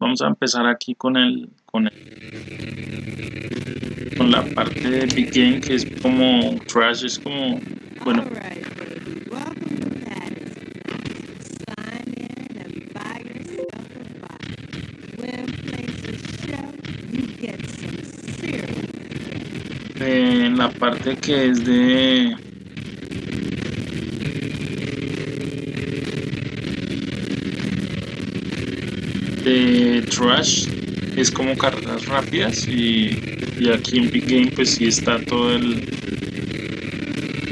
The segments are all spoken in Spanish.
Vamos a empezar aquí con el, con el, con la parte de Game que es como trash, es como, bueno, en la parte que es de de trash es como carreras rápidas y, y aquí en Big Game pues sí está todo el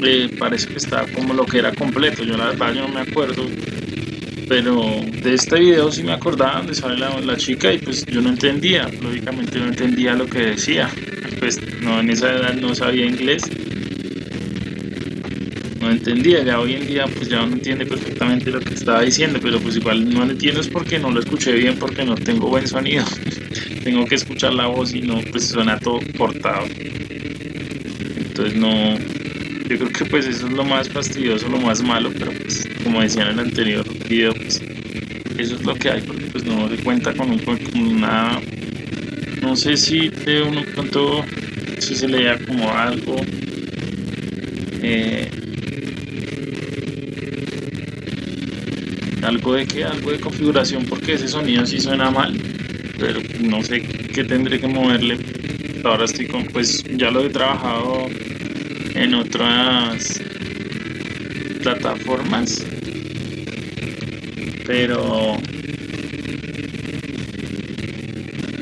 eh, parece que está como lo que era completo. Yo la verdad yo no me acuerdo pero de este video sí me acordaba donde sale la, la chica y pues yo no entendía lógicamente no entendía lo que decía. Pues no en esa edad no sabía inglés entendía ya hoy en día pues ya uno entiende perfectamente lo que estaba diciendo pero pues igual no lo entiendo es porque no lo escuché bien porque no tengo buen sonido. Tengo que escuchar la voz y no pues suena todo cortado. Entonces no yo creo que pues eso es lo más fastidioso lo más malo pero pues como decía en el anterior video pues eso es lo que hay porque pues no se cuenta con, un, con una no sé si de uno pronto si se leía como algo eh, algo de que algo de configuración porque ese sonido sí suena mal pero no sé qué tendré que moverle ahora estoy con pues ya lo he trabajado en otras plataformas pero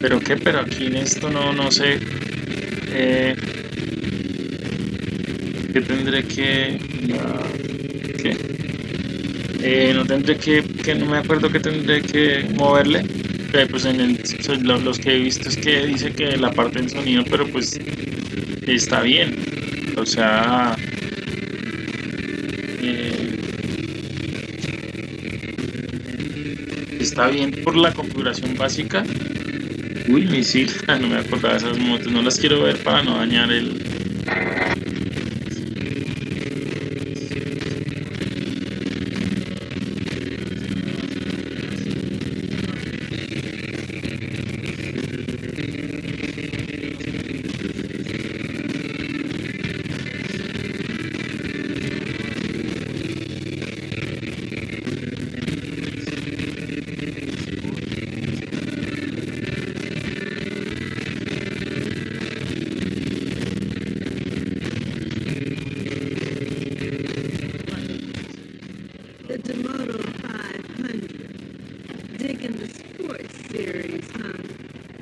pero qué pero aquí en esto no no sé eh, que tendré que ¿qué? Eh, no tendré que, que no me acuerdo que tendré que moverle eh, pues en el, los que he visto es que dice que la parte del sonido pero pues está bien. O sea eh, está bien por la configuración básica. Uy misil no me acordaba de esas motos. No las quiero ver para no dañar el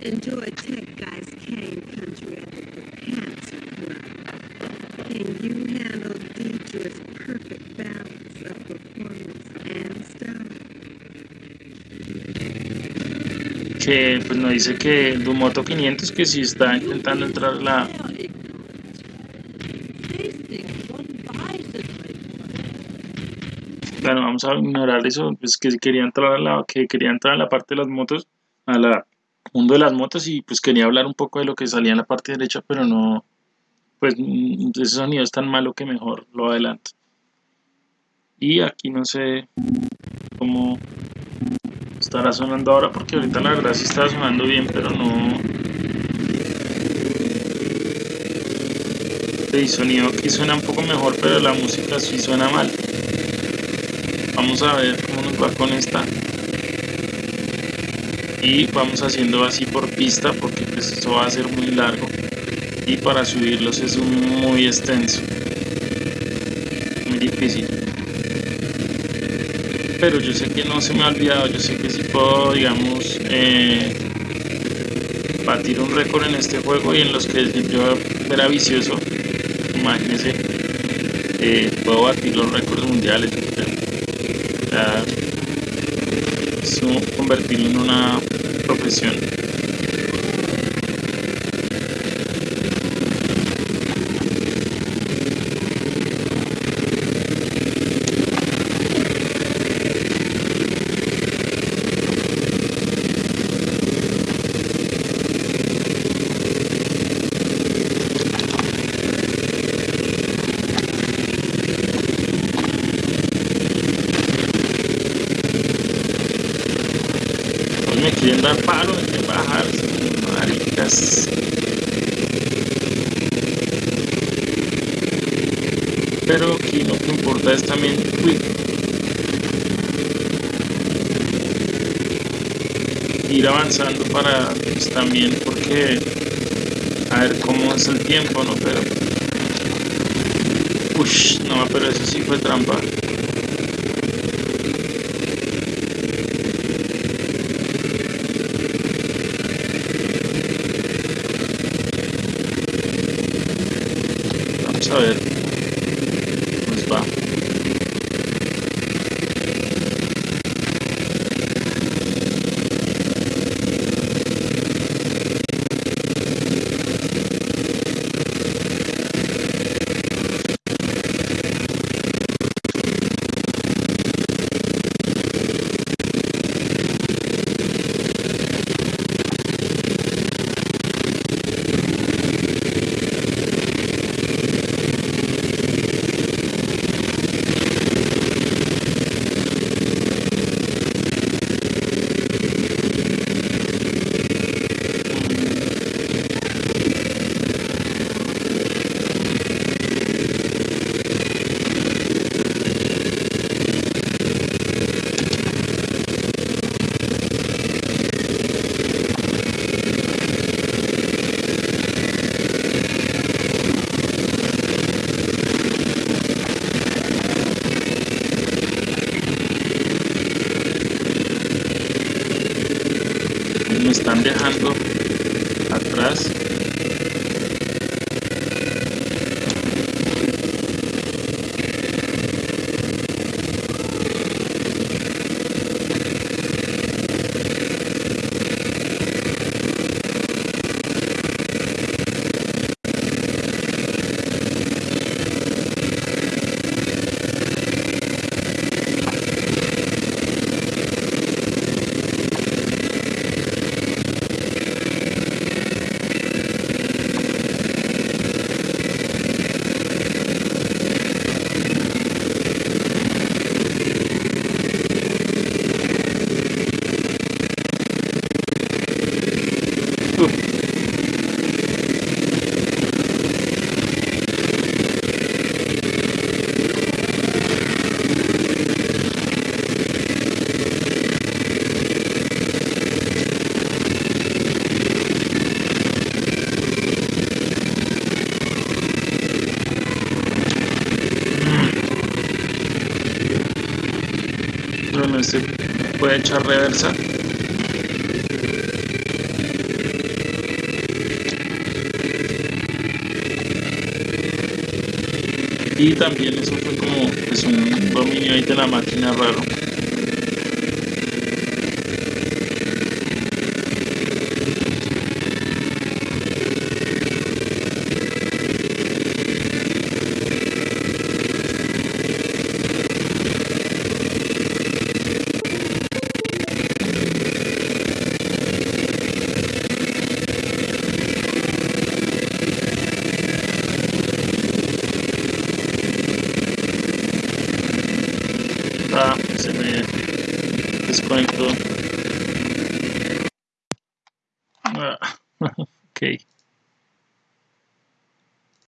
Enjoy Tech Guys Country at the Pants. Can you handle perfect balance of performance and style? que pues nos dice que Dumoto 500 que si está intentando entrar la bueno vamos a ignorar eso pues que quería entrar a la que quería entrar a la parte de las motos a la mundo de las motos y pues quería hablar un poco de lo que salía en la parte derecha pero no pues mm, ese sonido es tan malo que mejor lo adelanto. Y aquí no sé cómo estará sonando ahora porque ahorita la verdad sí está sonando bien pero no el sonido aquí suena un poco mejor pero la música sí suena mal. Vamos a ver cómo nos va con esta y vamos haciendo así por pista porque pues esto va a ser muy largo y para subirlos es muy extenso muy difícil pero yo sé que no se me ha olvidado, yo sé que sí puedo, digamos, eh, batir un récord en este juego y en los que yo era vicioso, imagínense, eh, puedo batir los récords mundiales. Como convertirlo en una profesión. Me quieren dar palo, me quieren bajar. Maricas. Pero aquí lo que importa es también uy, ir avanzando para pues, también porque a ver cómo es el tiempo, ¿no? Pero Ush, no, pero eso sí fue trampa. Vamos 别喊我。Se puede echar reversa. Y también eso fue como pues, un dominio ahí de la máquina raro. Ah, se me desconectó.